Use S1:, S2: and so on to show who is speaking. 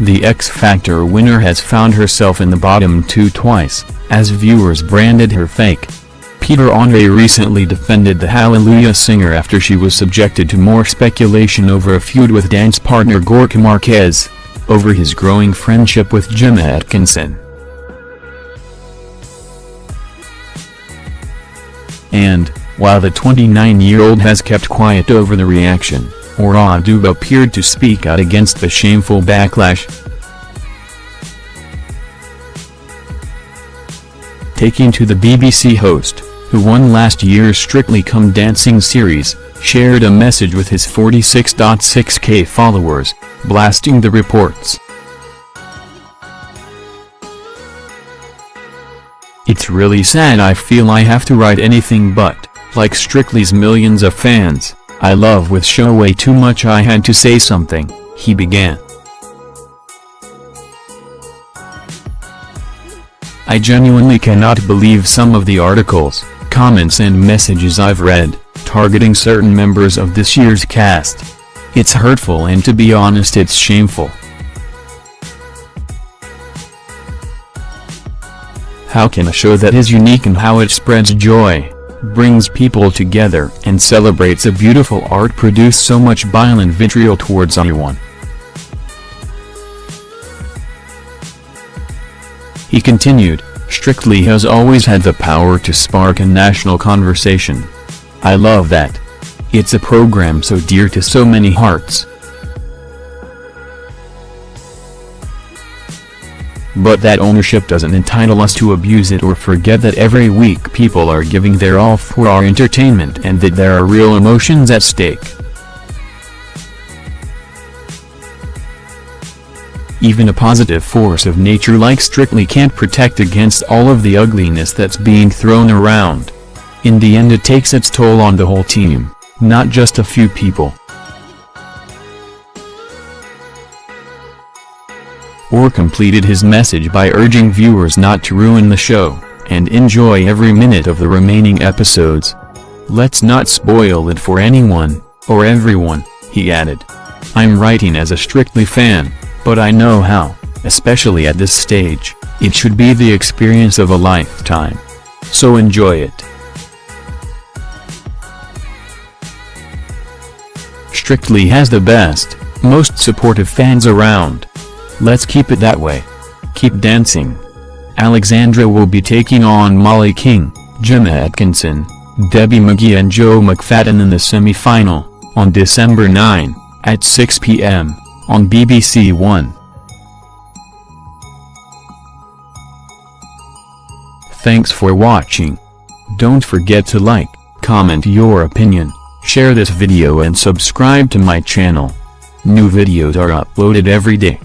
S1: the X Factor winner has found herself in the bottom two twice, as viewers branded her fake. Peter Andre recently defended the Hallelujah singer after she was subjected to more speculation over a feud with dance partner Gorka Marquez, over his growing friendship with Gemma Atkinson. And, while the 29-year-old has kept quiet over the reaction, Oduba appeared to speak out against the shameful backlash. Taking to the BBC host, who won last year's Strictly Come Dancing series, shared a message with his 46.6k followers, blasting the reports. It's really sad I feel I have to write anything but, like Strictly's millions of fans, I love with show way too much I had to say something, he began. I genuinely cannot believe some of the articles, comments and messages I've read, targeting certain members of this year's cast. It's hurtful and to be honest it's shameful. How can a show that is unique in how it spreads joy, brings people together and celebrates a beautiful art produce so much violent vitriol towards anyone? He continued, Strictly has always had the power to spark a national conversation. I love that. It's a program so dear to so many hearts. But that ownership doesn't entitle us to abuse it or forget that every week people are giving their all for our entertainment and that there are real emotions at stake. Even a positive force of nature like Strictly can't protect against all of the ugliness that's being thrown around. In the end it takes its toll on the whole team, not just a few people. Ore completed his message by urging viewers not to ruin the show, and enjoy every minute of the remaining episodes. Let's not spoil it for anyone, or everyone, he added. I'm writing as a Strictly fan, but I know how, especially at this stage, it should be the experience of a lifetime. So enjoy it. Strictly has the best, most supportive fans around. Let's keep it that way. Keep dancing. Alexandra will be taking on Molly King, Gemma Atkinson, Debbie McGee and Joe McFadden in the semi-final, on December 9, at 6 p.m on BBC One. Thanks for watching. Don't forget to like, comment your opinion, share this video and subscribe to my channel. New videos are uploaded every day.